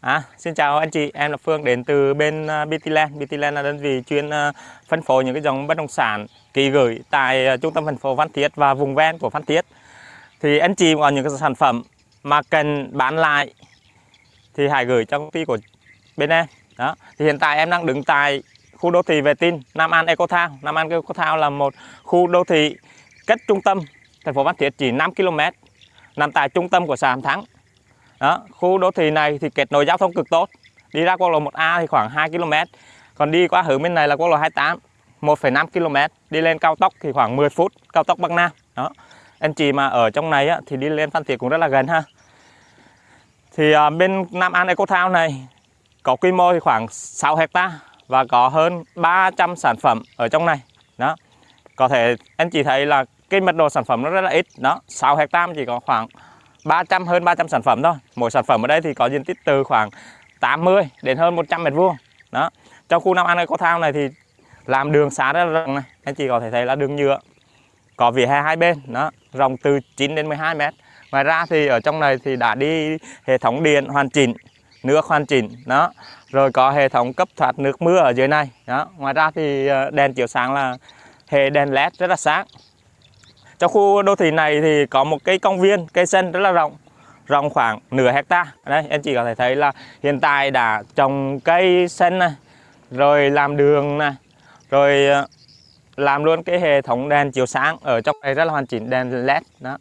À, xin chào anh chị, em là Phương đến từ bên à, uh, BTland. BTland là đơn vị chuyên uh, phân phối những cái dòng bất động sản kỳ gửi tại uh, trung tâm thành phố Phan Thiết và vùng ven của Phan Thiết. Thì anh chị có những cái sản phẩm mà cần bán lại thì hãy gửi cho công ty của bên em. Đó. Thì hiện tại em đang đứng tại khu đô thị Vệ Tinh Nam An Eco Town. Nam An Eco Town là một khu đô thị cách trung tâm thành phố Phan Thiết chỉ 5 km, nằm tại trung tâm của xã Hàm Thắng đó khu đô thị này thì kết nối giao thông cực tốt. Đi ra quốc lộ 1A thì khoảng 2 km còn đi qua hướng bên này là quốc lộ 28 1,5 km đi lên cao tốc thì khoảng 10 phút cao tốc Bắc Nam. Đó. Anh chị mà ở trong này á, thì đi lên Phan Thiết cũng rất là gần ha. Thì à, bên Nam An Eco Town này có quy mô thì khoảng 6 hecta và có hơn 300 sản phẩm ở trong này. Đó. Có thể anh chị thấy là cái mật độ sản phẩm nó rất là ít. Đó 6 hecta chỉ có khoảng 300 hơn 300 sản phẩm thôi. Mỗi sản phẩm ở đây thì có diện tích từ khoảng 80 đến hơn 100 mét vuông. Đó. Trong khu Nam An có thao này thì làm đường xá rất là rộng này. Anh chị có thể thấy là đường nhựa có vỉa hè hai bên, đó, rộng từ 9 đến 12 mét. Ngoài ra thì ở trong này thì đã đi hệ thống điện hoàn chỉnh, nước hoàn chỉnh, đó, rồi có hệ thống cấp thoát nước mưa ở dưới này, đó. Ngoài ra thì ờ, đèn chiếu sáng là hệ đèn led rất là sáng trong khu đô thị này thì có một cái công viên, cây sân rất là rộng rộng khoảng nửa hecta. Đây anh chị có thể thấy là hiện tại đã trồng cây sân này rồi làm đường này rồi ờ, làm luôn cái hệ thống đèn chiếu sáng ở trong này rất là hoàn chỉnh đèn led đó.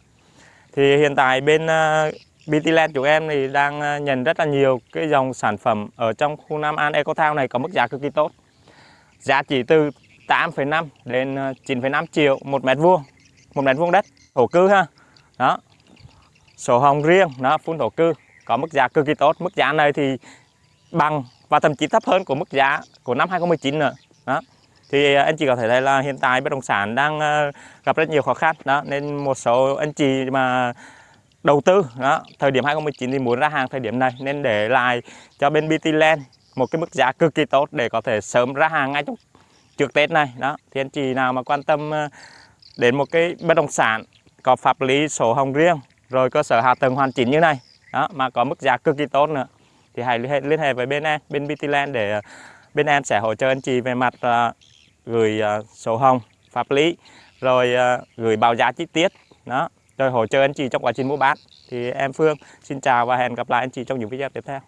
Thì hiện tại bên ờ, uh, BTland chúng em thì đang ờ, nhận rất là nhiều cái dòng sản phẩm ở trong khu Nam An Eco Town này có mức giá cực kỳ tốt. Giá chỉ từ 8,5 đến 9,5 triệu một mét vuông một mét vuông đất, thổ cư ha. Đó. Sổ hồng riêng nó phun thổ cư. Có mức giá cực kỳ tốt. Mức giá này thì bằng và thậm chí thấp hơn của mức giá của năm 2019 nữa. Đó. Thì à, anh chị có thể thấy là hiện tại bất động sản đang à, gặp rất nhiều khó khăn. Đó, nên một số anh chị mà đầu tư, đó, thời điểm 2019 thì muốn ra hàng thời điểm này. Nên để lại cho bên BT Land một cái mức giá cực kỳ tốt để có thể sớm ra hàng ngay trong trước Tết này. Đó. Thì anh chị nào mà quan tâm à, đến một cái bất động sản có pháp lý sổ hồng riêng rồi cơ sở hạ tầng hoàn chỉnh như này. Đó mà có mức giá cực kỳ tốt nữa. Thì hãy liên hệ, liên hệ với bên em bên BTland để ờ, bên em sẽ hỗ trợ anh chị về mặt uh, gửi uh, sổ hồng pháp lý rồi uh, gửi báo giá chi tiết. Đó rồi hỗ trợ anh chị trong quá trình mua bán. Thì em Phương xin chào và hẹn gặp lại anh chị trong những video tiếp theo.